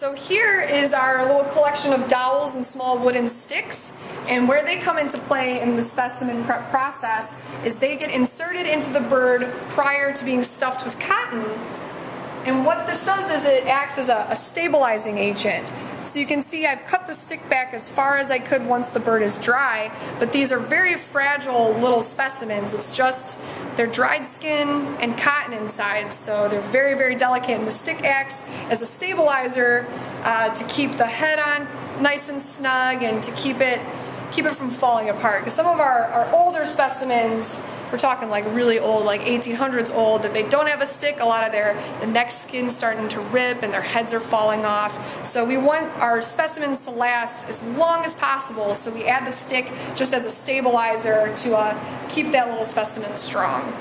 So here is our little collection of dowels and small wooden sticks. And where they come into play in the specimen prep process is they get inserted into the bird prior to being stuffed with cotton. And what this does is it acts as a, a stabilizing agent. So you can see I've cut the stick back as far as I could once the bird is dry, but these are very fragile little specimens. It's just, they're dried skin and cotton inside, so they're very, very delicate. And the stick acts as a stabilizer uh, to keep the head on nice and snug and to keep it keep it from falling apart. Because some of our, our older specimens, we're talking like really old, like 1800s old, that they don't have a stick. A lot of their the neck skin's starting to rip and their heads are falling off. So we want our specimens to last as long as possible. So we add the stick just as a stabilizer to uh, keep that little specimen strong.